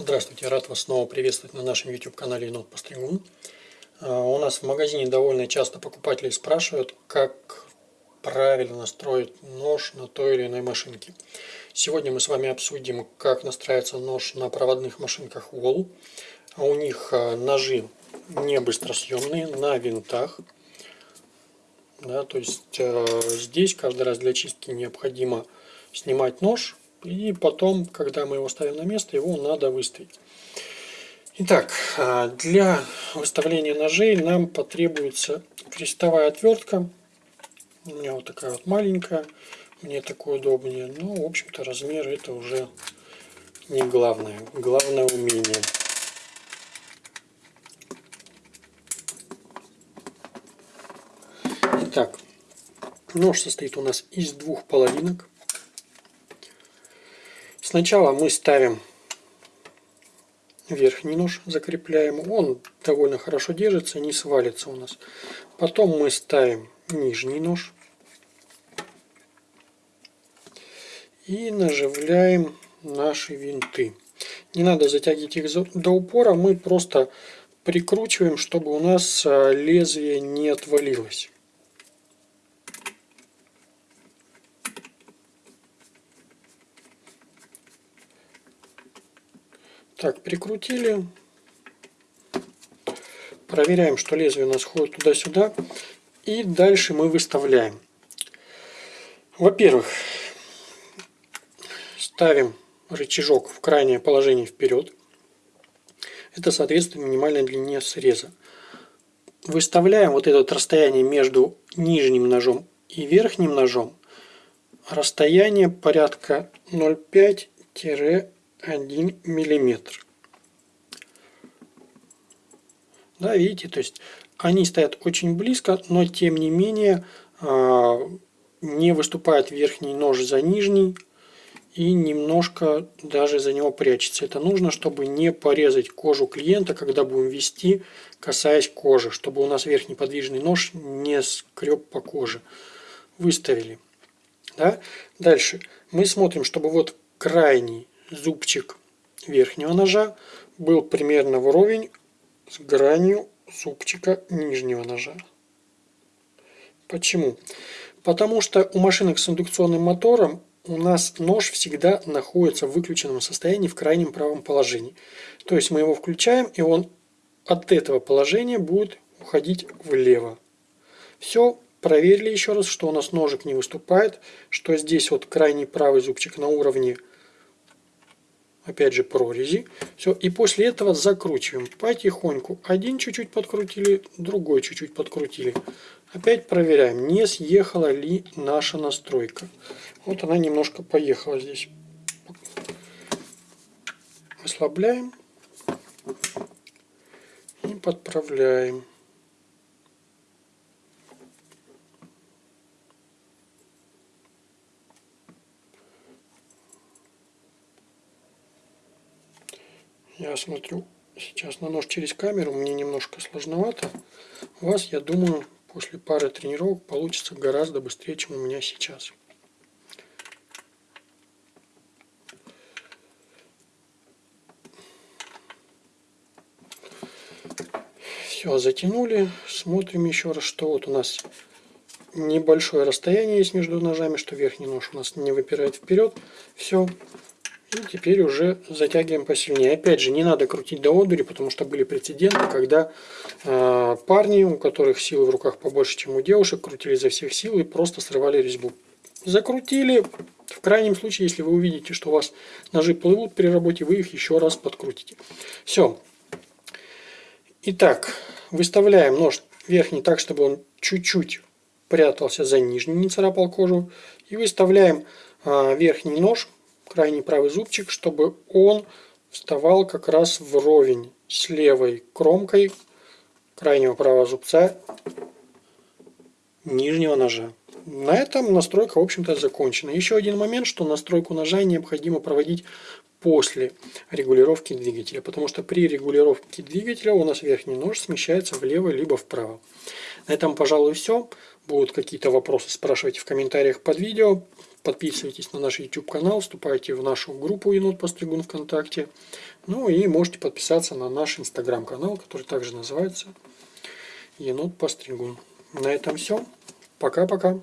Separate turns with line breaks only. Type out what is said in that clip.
Здравствуйте, рад вас снова приветствовать на нашем YouTube канале Енот Постригун. А, у нас в магазине довольно часто покупатели спрашивают, как правильно настроить нож на той или иной машинке. Сегодня мы с вами обсудим, как настраивается нож на проводных машинках Wall. А у них а, ножи не быстросъемные, на винтах. Да, то есть здесь каждый раз для чистки необходимо снимать нож и потом, когда мы его ставим на место, его надо выставить. Итак, а, для выставления ножей нам потребуется крестовая отвертка. У меня вот такая вот маленькая, мне такое удобнее. Но, ну, в общем-то, размер это уже не главное. Главное умение. Итак, нож состоит у нас из двух половинок. Сначала мы ставим верхний нож, закрепляем. Он довольно хорошо держится, не свалится у нас. Потом мы ставим нижний нож. И наживляем наши винты. Не надо затягивать их до упора, мы просто прикручиваем, чтобы у нас а, лезвие не отвалилось. Так, прикрутили. Проверяем, что лезвие у нас ходит туда-сюда. И дальше мы выставляем. Во-первых, ставим рычажок в крайнее положение вперед. Это соответствует минимальной длине среза. Выставляем вот это расстояние между нижним ножом и верхним ножом. Расстояние порядка 0,5 1 миллиметр. Да, видите, то есть они стоят очень близко, но тем не менее а, не выступает верхний нож за нижний и немножко даже за него прячется. Это нужно, чтобы не порезать кожу клиента, когда будем вести, касаясь кожи, чтобы у нас верхний подвижный нож не скреб по коже. Выставили. Да? Дальше мы смотрим, чтобы вот крайний зубчик верхнего ножа был примерно вровень с гранью зубчика нижнего ножа. Почему? Потому что у машинок с индукционным мотором у нас нож всегда находится в выключенном состоянии в крайнем правом положении. То есть мы его включаем, и он от этого положения будет уходить влево. Все, проверили еще раз, что у нас ножик не выступает, что здесь вот крайний правый зубчик на уровне опять же прорези. Все, и после этого закручиваем потихоньку. Один чуть-чуть подкрутили, другой чуть-чуть подкрутили. Опять проверяем, не съехала ли наша настройка. Вот она немножко поехала здесь. Ослабляем и подправляем. Я смотрю сейчас на нож через камеру, мне немножко сложновато. У вас, я думаю, после пары тренировок получится гораздо быстрее, чем у меня сейчас. Все, затянули. Смотрим еще раз, что вот у нас небольшое расстояние есть между ножами, что верхний нож у нас не выпирает вперед. Все, и теперь уже затягиваем посильнее. Опять же, не надо крутить до одури, потому что были прецеденты, когда э, парни, у которых силы в руках побольше, чем у девушек, крутили изо всех сил и просто срывали резьбу. Закрутили. В крайнем случае, если вы увидите, что у вас ножи плывут при работе, вы их еще раз подкрутите. Все. Итак, выставляем нож верхний так, чтобы он чуть-чуть прятался за нижний, не царапал кожу. И выставляем э, верхний нож крайний правый зубчик, чтобы он вставал как раз вровень с левой кромкой крайнего правого зубца нижнего ножа. На этом настройка, в общем-то, закончена. Еще один момент, что настройку ножа необходимо проводить после регулировки двигателя, потому что при регулировке двигателя у нас верхний нож смещается влево либо вправо. На этом, пожалуй, все. Будут какие-то вопросы, спрашивайте в комментариях под видео. Подписывайтесь на наш YouTube канал, вступайте в нашу группу Енот Постригун ВКонтакте. Ну и можете подписаться на наш Инстаграм канал, который также называется Енот Постригун. На этом все. Пока-пока.